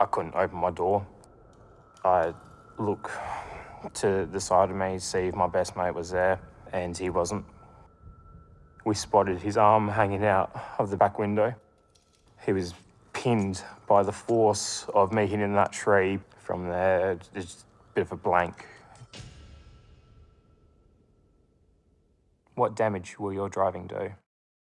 I couldn't open my door. I look to the side of me, see if my best mate was there, and he wasn't. We spotted his arm hanging out of the back window. He was pinned by the force of me hitting that tree. From there, just a bit of a blank. What damage will your driving do?